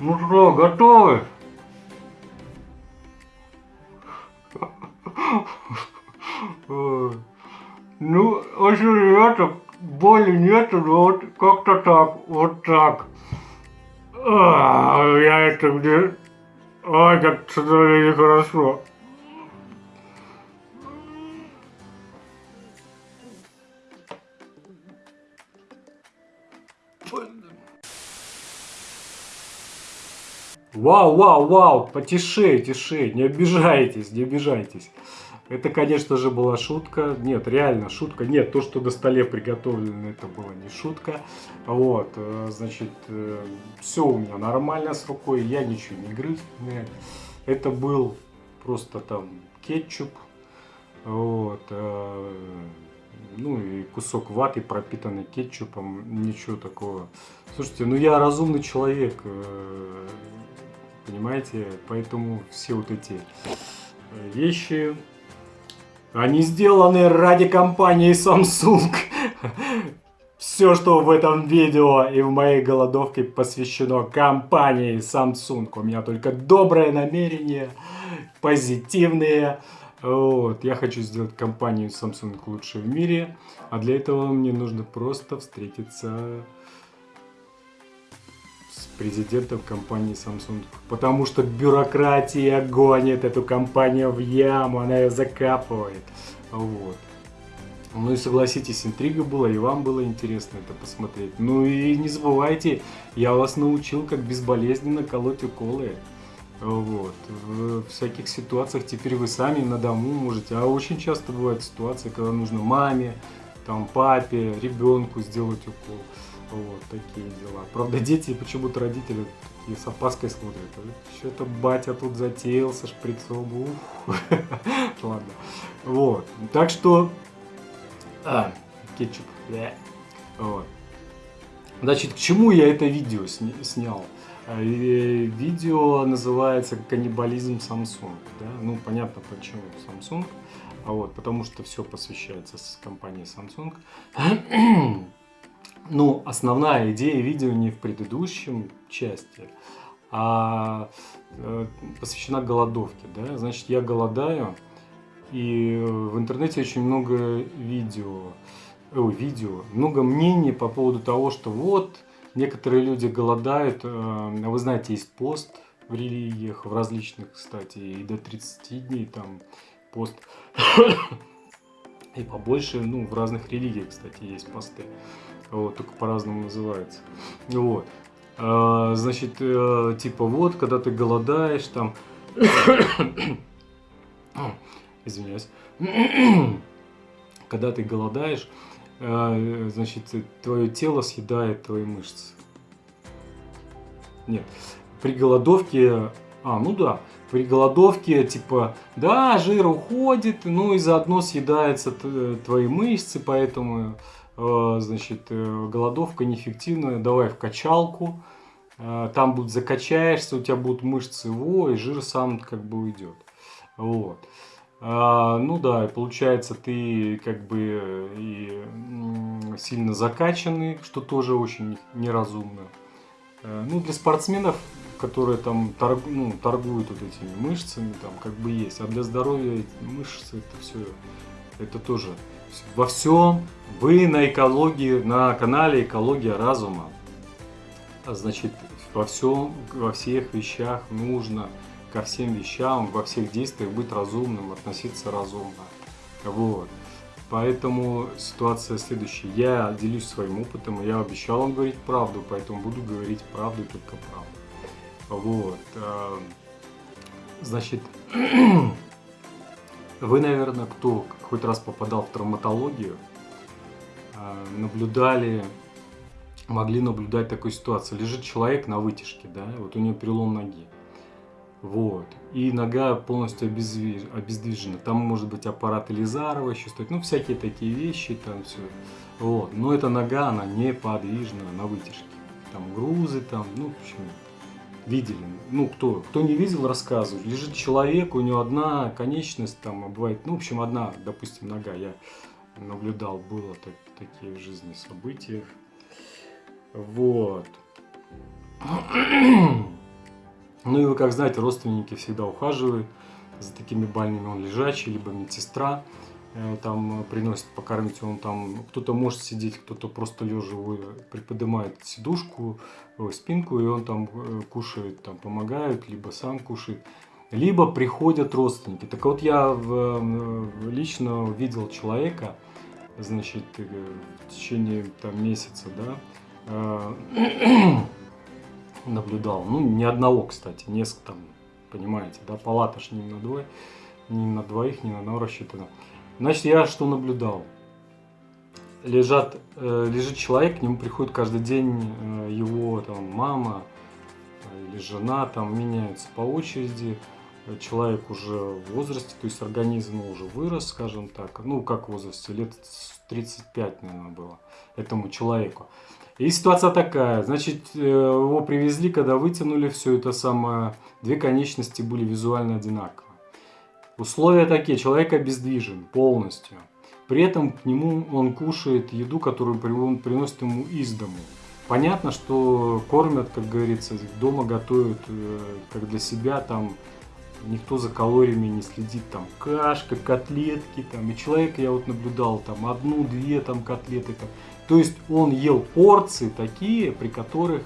Ну что, готовы? Ну, очень ребята, боли нету, но вот как-то так, вот так. А, Я это где... Ой, как что-то нехорошо. Вау, вау, вау, потише, тише, не обижайтесь, не обижайтесь. Это, конечно же, была шутка. Нет, реально шутка. Нет, то, что на столе приготовлено, это была не шутка. Вот, э, значит, все у меня нормально с рукой, я ничего не грыз. Это был просто там кетчуп. Вот, э, ну и кусок ваты, пропитанный кетчупом, ничего такого. Слушайте, ну я разумный человек, э, понимаете, поэтому все вот эти вещи они сделаны ради компании Samsung. Все, что в этом видео и в моей голодовке посвящено компании Samsung. У меня только доброе намерение, позитивные. Вот. Я хочу сделать компанию Samsung лучшей в мире. А для этого мне нужно просто встретиться президентом компании Samsung. Потому что бюрократия гонит эту компанию в яму, она ее закапывает. Вот. Ну и согласитесь, интрига была, и вам было интересно это посмотреть. Ну и не забывайте, я вас научил, как безболезненно колоть уколы. Вот. В всяких ситуациях теперь вы сами на дому можете. А очень часто бывают ситуации, когда нужно маме, там, папе, ребенку сделать укол. Вот, такие дела. Правда, дети почему-то родители такие с опаской смотрят. Что-то батя тут затеял со шприцом. Ух. Ладно. Вот. Так что... А, кетчуп. Вот. Значит, к чему я это видео снял? А, видео называется «Каннибализм Samsung». Да? Ну, понятно, почему Samsung. А вот, потому что все посвящается с компанией Samsung. Ну, основная идея видео не в предыдущем части, а э, посвящена голодовке. Да? Значит, я голодаю, и в интернете очень много видео, о, видео, много мнений по поводу того, что вот, некоторые люди голодают, э, вы знаете, есть пост в религиях, в различных, кстати, и до 30 дней там пост, и побольше, ну, в разных религиях, кстати, есть посты вот, только по-разному называется. Вот. А, значит, э, типа вот, когда ты голодаешь, там... Извиняюсь. когда ты голодаешь, э, значит, твое тело съедает твои мышцы. Нет. При голодовке... А, ну да. При голодовке, типа, да, жир уходит, ну и заодно съедаются твои мышцы, поэтому Э, значит, э, голодовка неэффективная, давай в качалку, э, там будет закачаешься, у тебя будут мышцы, во, и жир сам как бы уйдет. Вот. Ну да, получается ты как бы и сильно закачанный, что тоже очень неразумно. Ну, для спортсменов, которые там торг, ну, торгуют вот этими мышцами, там как бы есть. А для здоровья мышцы это все, это тоже во всем вы на экологии, на канале Экология разума. Значит, во всем, во всех вещах нужно ко всем вещам, во всех действиях быть разумным, относиться разумно. Вот. Поэтому ситуация следующая. Я делюсь своим опытом, я обещал вам говорить правду, поэтому буду говорить правду только правду. Вот. Э, значит, вы, наверное, кто хоть раз попадал в травматологию, а, наблюдали, могли наблюдать такую ситуацию. Лежит человек на вытяжке, да, вот у него перелом ноги. Вот. И нога полностью обездвиж... обездвижена. Там может быть аппарат Элизарова еще стоит. Ну, всякие такие вещи, там все. Вот. Но эта нога, она неподвижна на вытяжке. Там грузы, там, ну, в общем, видели. Ну, кто, кто не видел, рассказываю. Лежит человек, у него одна конечность, там, бывает, ну, в общем, одна, допустим, нога. Я наблюдал, было так, такие в жизни события. Вот. Ну и вы как знаете, родственники всегда ухаживают за такими больными. Он лежачий, либо медсестра там приносит покормить, он там, кто-то может сидеть, кто-то просто лежа приподнимает сидушку, спинку, и он там э, кушает, там помогают, либо сам кушает, либо приходят родственники. Так вот я в, лично видел человека, значит, э, в течение там месяца, да, наблюдал. Ну, ни одного, кстати, несколько там, понимаете, да, палата ж не на двое, ни на двоих, ни на одного рассчитана. Значит, я что наблюдал? Лежат, э, лежит человек, к нему приходит каждый день э, его там мама э, или жена, там меняются по очереди. Человек уже в возрасте, то есть организм уже вырос, скажем так, ну как в возрасте, лет 35, наверное, было этому человеку. И ситуация такая, значит, его привезли, когда вытянули все это самое, две конечности были визуально одинаковые. Условия такие, человек обездвижен полностью. При этом к нему он кушает еду, которую он приносит ему из дому. Понятно, что кормят, как говорится, дома готовят э, как для себя, там никто за калориями не следит, там кашка, котлетки, там, и человек, я вот наблюдал, там одну-две там котлеты, там, то есть он ел порции такие, при которых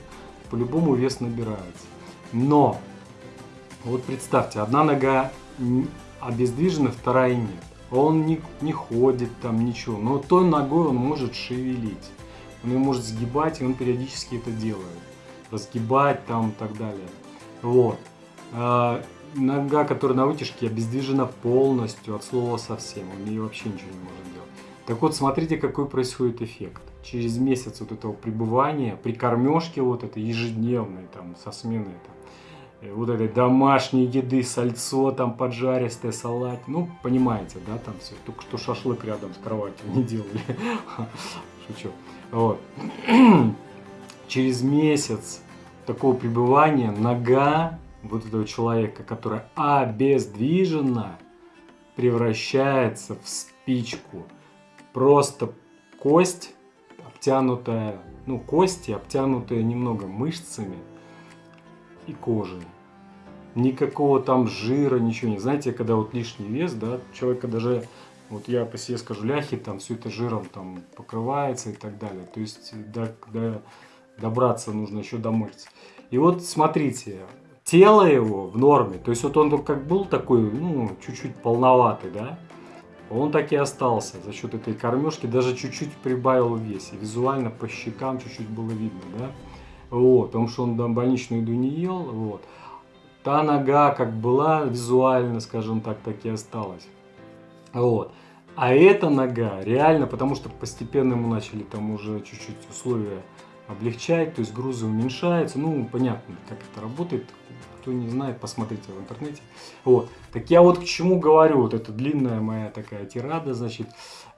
по-любому вес набирается. Но, вот представьте, одна нога обездвижена, вторая нет. Он не, не ходит там, ничего. Но той ногой он может шевелить. Он ее может сгибать, и он периодически это делает. Разгибать там и так далее. Вот. А, нога, которая на вытяжке, обездвижена полностью, от слова совсем. Он ее вообще ничего не может делать. Так вот, смотрите, какой происходит эффект через месяц вот этого пребывания, при кормежке вот этой ежедневной, там, со сменой, там, вот этой домашней еды, сальцо там поджаристое, салат, ну, понимаете, да, там все, только что шашлык рядом с кроватью не делали, шучу, вот. Через месяц такого пребывания нога вот этого человека, которая обездвижена, превращается в спичку. Просто кость обтянутая, ну, кости, обтянутые немного мышцами и кожей. Никакого там жира, ничего не. Знаете, когда вот лишний вес, да, человека даже, вот я по себе скажу, ляхи, там все это жиром там покрывается и так далее. То есть до, до, добраться нужно еще до мышц. И вот смотрите, тело его в норме, то есть вот он как был такой, ну, чуть-чуть полноватый, да, он так и остался за счет этой кормежки, даже чуть-чуть прибавил в весе. Визуально по щекам чуть-чуть было видно, да? Вот, потому что он там больничную еду не ел, вот. Та нога как была визуально, скажем так, так и осталась. Вот. А эта нога реально, потому что постепенно мы начали там уже чуть-чуть условия облегчать, то есть грузы уменьшаются. Ну, понятно, как это работает. Кто не знает, посмотрите в интернете. Вот. Так я вот к чему говорю, вот эта длинная моя такая тирада, значит,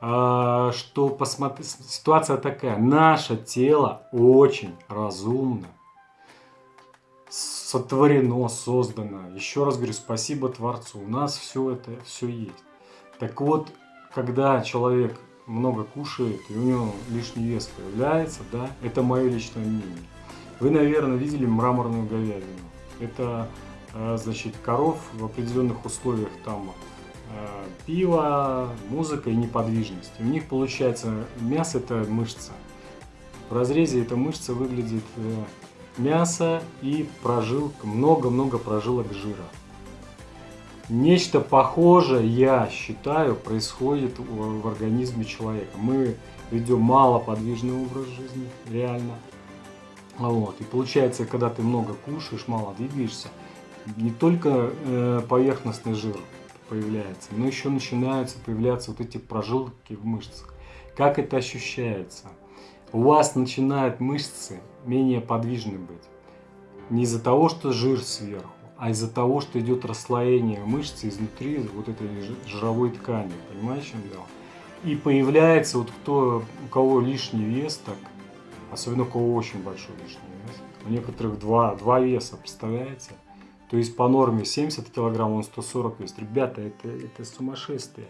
э, что посмотри, ситуация такая. Наше тело очень разумно, сотворено, создано. Еще раз говорю, спасибо Творцу. У нас все это, все есть. Так вот, когда человек много кушает, и у него лишний вес появляется, да, это мое личное мнение. Вы, наверное, видели мраморную говядину. Это, э, значит, коров в определенных условиях там э, пиво, музыка и неподвижность. У них получается мясо это мышца. В разрезе эта мышца выглядит мясо и прожилка, много-много прожилок жира. Нечто похожее, я считаю, происходит в организме человека. Мы ведем малоподвижный образ жизни, реально. Вот. И получается, когда ты много кушаешь, мало двигаешься, не только э, поверхностный жир появляется, но еще начинаются появляться вот эти прожилки в мышцах. Как это ощущается? У вас начинают мышцы менее подвижны быть. Не из-за того, что жир сверху, а из-за того, что идет расслоение мышцы изнутри вот этой жировой ткани. Понимаете, чем дело? И появляется вот кто, у кого лишний вес, так, особенно у кого очень большой лишний вес, у некоторых два, два веса, представляете? То есть по норме 70 килограмм, он 140 весит. Ребята, это, это сумасшествие.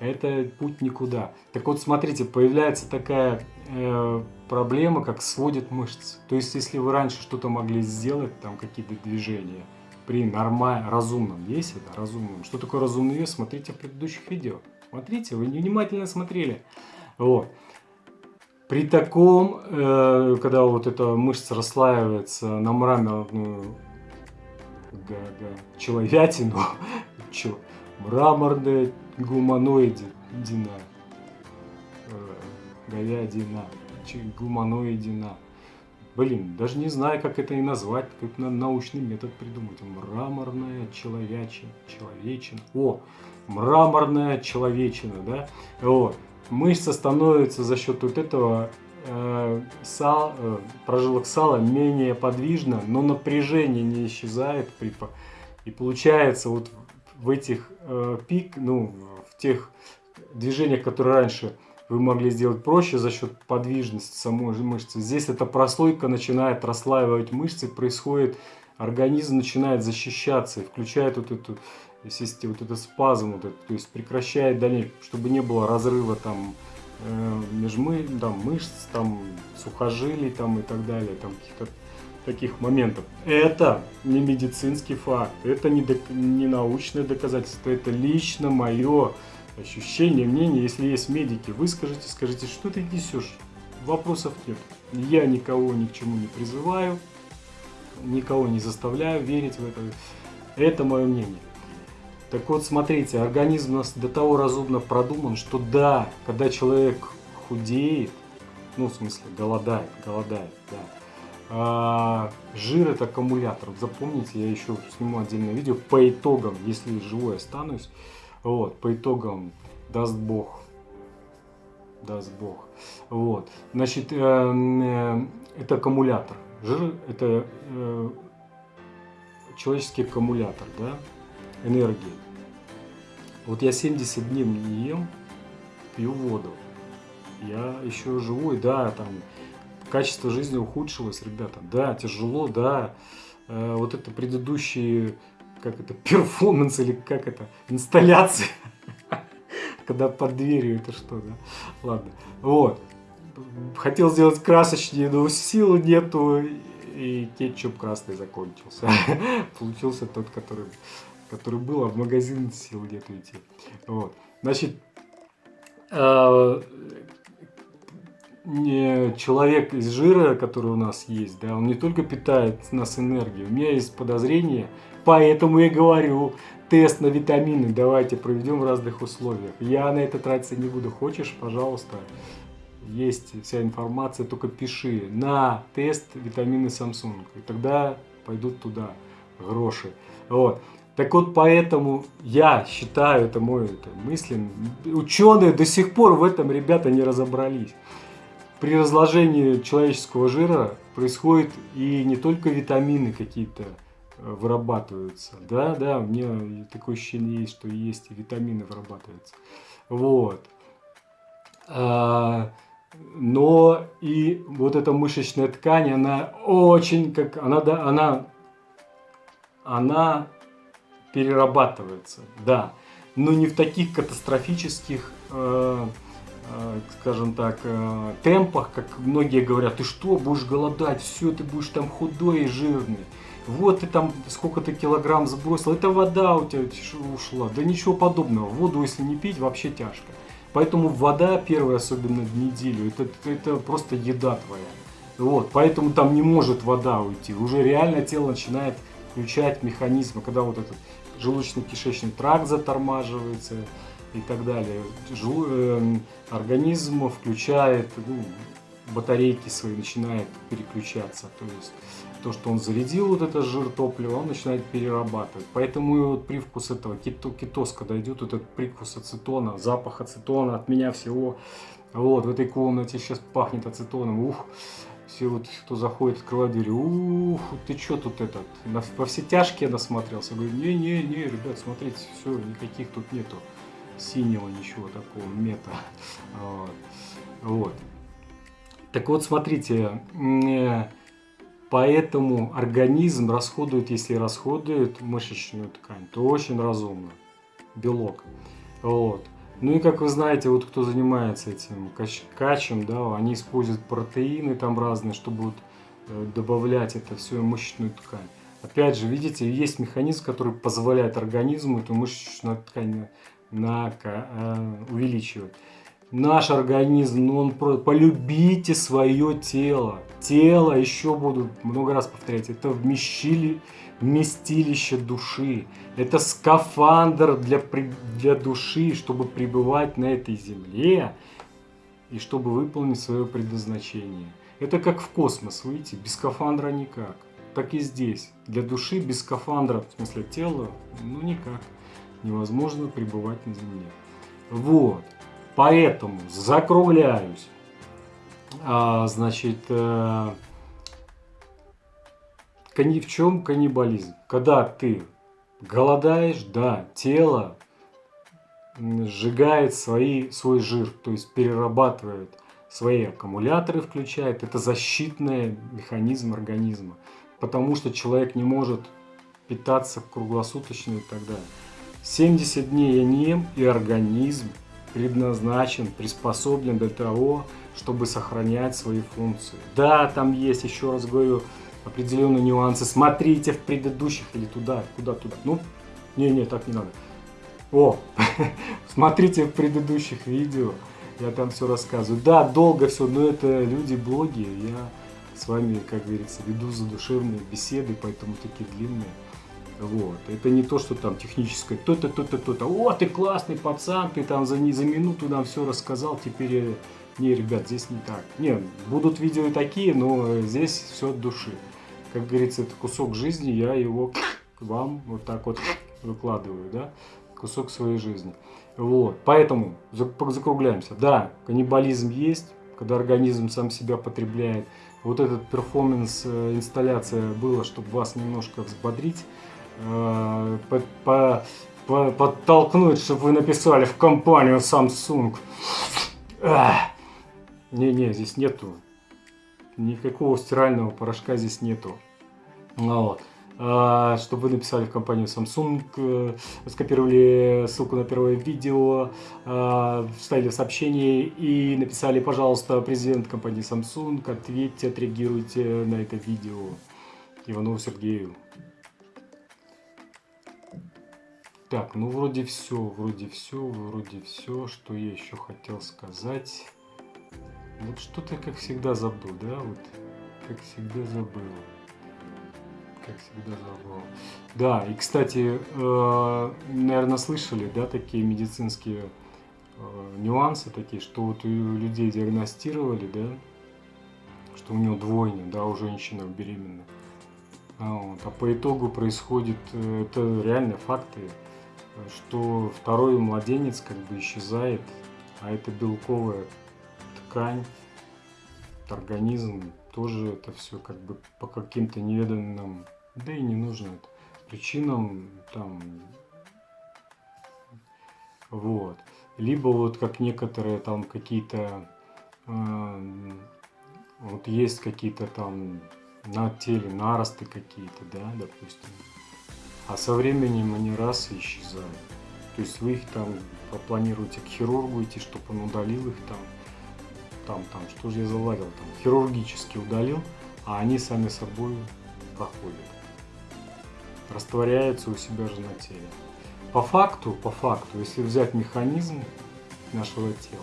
Это путь никуда. Так вот, смотрите, появляется такая э, проблема, как сводит мышцы. То есть, если вы раньше что-то могли сделать, там какие-то движения, при нормальном, разумном весе, да, разумном. Что такое разумный вес, смотрите в предыдущих видео. Смотрите, вы внимательно смотрели. Вот. При таком, э, когда вот эта мышца расслаивается на мраморную да, да, человятину, мраморная гуманоидина, э, говядина, гуманоидина. Блин, даже не знаю, как это и назвать, как на научный метод придумать. Мраморная человечина, человечина. О, мраморная человечина, да? Вот. Мышца становится за счет вот этого э, сал, э, прожилок сала менее подвижна, но напряжение не исчезает. При, и получается вот в этих э, пик, ну, в тех движениях, которые раньше вы могли сделать проще за счет подвижности самой мышцы. Здесь эта прослойка начинает расслаивать мышцы, происходит, организм начинает защищаться и включает вот эту, естественно, вот этот спазм, вот этот, то есть прекращает дальнейшее, чтобы не было разрыва там э, межмы, там, мышц, там, сухожилий там, и так далее, там каких-то таких моментов. Это не медицинский факт, это не, док не научное доказательство, это лично мое ощущение, мнение. Если есть медики, выскажите, скажите, что ты несешь. Вопросов нет. Я никого ни к чему не призываю, никого не заставляю верить в это. Это мое мнение. Так вот, смотрите, организм у нас до того разумно продуман, что да, когда человек худеет, ну, в смысле, голодает, голодает, да, а, жир это аккумулятор. Запомните, я еще сниму отдельное видео по итогам, если живой останусь, вот, по итогам даст Бог. Даст Бог. Вот. Значит, э, э, это аккумулятор. Жир это э, человеческий аккумулятор, да, энергии. Вот я 70 дней не ем, пью воду. Я еще живой, да, там качество жизни ухудшилось, ребята. Да, тяжело, да. Э, вот это предыдущие как это, перформанс или как это, инсталляция. Когда под дверью это что, да? Ладно. Вот. Хотел сделать красочнее, но сил нету, и кетчуп красный закончился. Получился тот, который, который был, а в магазин сил нету идти. Вот. Значит, а, человек из жира, который у нас есть, да, он не только питает нас энергией. У меня есть подозрение, Поэтому я говорю, тест на витамины давайте проведем в разных условиях. Я на это тратиться не буду. Хочешь, пожалуйста, есть вся информация, только пиши на тест витамины Samsung. И тогда пойдут туда гроши. Вот. Так вот, поэтому я считаю, это мой это, мысль, ученые до сих пор в этом, ребята, не разобрались. При разложении человеческого жира происходит и не только витамины какие-то, вырабатываются. Да, да, у меня такое ощущение есть, что есть и витамины вырабатываются. Вот. А, но и вот эта мышечная ткань, она очень, как она, да, она, она перерабатывается, да, но не в таких катастрофических, э, э, скажем так, э, темпах, как многие говорят, ты что, будешь голодать, все, ты будешь там худой и жирный вот ты там сколько-то килограмм сбросил, это вода у тебя ушла. Да ничего подобного. Воду, если не пить, вообще тяжко. Поэтому вода, первая, особенно в неделю, это, это просто еда твоя. Вот, поэтому там не может вода уйти. Уже реально тело начинает включать механизмы, когда вот этот желудочно-кишечный тракт затормаживается и так далее. Жел, э, организм включает ну, батарейки свои, начинает переключаться. То есть то, что он зарядил вот это жир топлива, он начинает перерабатывать. Поэтому и вот привкус этого кито, кетоз, когда идет вот этот привкус ацетона, запах ацетона от меня всего. Вот, в этой комнате сейчас пахнет ацетоном. Ух, все вот, кто заходит, открывает дверь, ух, ты что тут этот, на, во все тяжкие насмотрелся. Говорю, не-не-не, ребят, смотрите, все, никаких тут нету синего, ничего такого, мета. Вот. вот. Так вот, смотрите, э, Поэтому организм расходует, если расходует мышечную ткань, то очень разумно. Белок. Вот. Ну и как вы знаете, вот кто занимается этим кач качем, да, они используют протеины там разные, чтобы вот, э, добавлять это все мышечную ткань. Опять же, видите, есть механизм, который позволяет организму эту мышечную ткань на, э, увеличивать. Наш организм, ну, он полюбите свое тело. Тело, еще буду много раз повторять, это вмещили, вместилище души. Это скафандр для, для души, чтобы пребывать на этой земле и чтобы выполнить свое предназначение. Это как в космос выйти, без скафандра никак. Так и здесь. Для души без скафандра, в смысле тела, ну никак. Невозможно пребывать на Земле. Вот. Поэтому закругляюсь. А, значит, э, в чем каннибализм? Когда ты голодаешь, да, тело сжигает свои, свой жир, то есть перерабатывает свои аккумуляторы, включает. Это защитный механизм организма, потому что человек не может питаться круглосуточно и так далее. 70 дней я не ем, и организм предназначен, приспособлен для того, чтобы сохранять свои функции. Да, там есть, еще раз говорю, определенные нюансы. Смотрите в предыдущих или туда, куда туда. Ну, не-не, так не надо. О, смотрите в предыдущих видео, я там все рассказываю. Да, долго все, но это люди-блоги, я с вами, как говорится, веду задушевные беседы, поэтому такие длинные. Вот. Это не то, что там техническое, то-то, то-то, то-то. О, ты классный пацан, ты там за, не, за минуту нам все рассказал, теперь... Не, ребят, здесь не так. Не, будут видео и такие, но здесь все от души. Как говорится, это кусок жизни, я его вам вот так вот выкладываю, да, кусок своей жизни. Вот, поэтому закругляемся. Да, каннибализм есть, когда организм сам себя потребляет. Вот этот перформанс, э, инсталляция была, чтобы вас немножко взбодрить. Э, подтолкнуть, чтобы вы написали в компанию Samsung. Не-не, здесь нету. Никакого стирального порошка здесь нету. Вот. А, чтобы вы написали в компанию Samsung, э, скопировали ссылку на первое видео, а, вставили в сообщение и написали, пожалуйста, президент компании Samsung, ответьте, отреагируйте на это видео Иванову Сергею. Так, ну вроде все, вроде все, вроде все, что я еще хотел сказать. Вот что-то, как всегда, забыл, да? Вот, как всегда забыл. Как всегда забыл. Да, и, кстати, э, наверное, слышали, да, такие медицинские э, нюансы такие, что вот у людей диагностировали, да, что у него двойня, да, у женщины беременна. А, вот, а по итогу происходит, э, это реальные факты, что второй младенец как бы исчезает, а это белковая ткань, организм, тоже это все как бы по каким-то неведанным, да и не нужно это, причинам там, вот. Либо вот как некоторые там какие-то, э, вот есть какие-то там на теле наросты какие-то, да, допустим, а со временем они раз и исчезают. То есть вы их там планируете к хирургу идти, чтобы он удалил их там, там, там, что же я заладил, там, хирургически удалил, а они сами собой проходят. Растворяются у себя же на теле. По факту, по факту, если взять механизм нашего тела,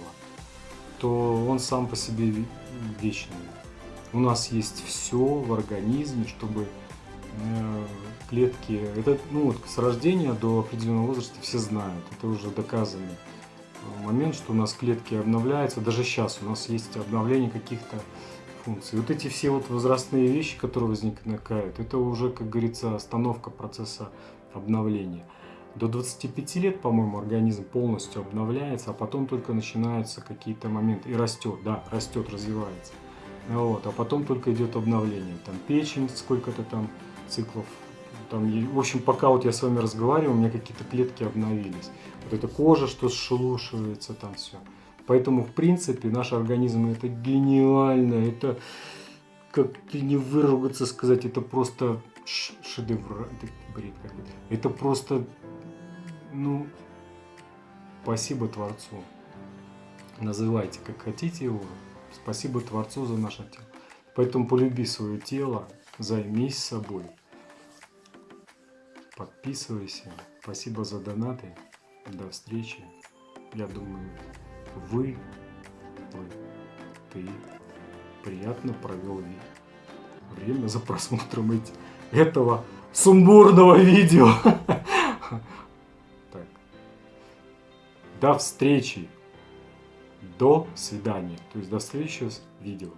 то он сам по себе вечный. У нас есть все в организме, чтобы э, клетки, это ну, вот с рождения до определенного возраста все знают, это уже доказанный момент, что у нас клетки обновляются, даже сейчас у нас есть обновление каких-то функций. Вот эти все вот возрастные вещи, которые возникают, это уже, как говорится, остановка процесса обновления. До 25 лет, по-моему, организм полностью обновляется, а потом только начинаются какие-то моменты. И растет, да, растет, развивается. Вот, а потом только идет обновление. Там печень, сколько-то там циклов там, в общем, пока вот я с вами разговариваю, у меня какие-то клетки обновились. Вот эта кожа, что сшелушивается, там все. Поэтому, в принципе, наш организм это гениально, это, как не выругаться сказать, это просто шедевр, это бред какой-то. Это просто, ну, спасибо Творцу. Называйте, как хотите его. Спасибо Творцу за наше тело. Поэтому полюби свое тело, займись собой. Подписывайся. Спасибо за донаты. До встречи. Я думаю, вы, вы, ты приятно провел время за просмотром этого сумбурного видео. Так. До встречи. До свидания. То есть до встречи с видео.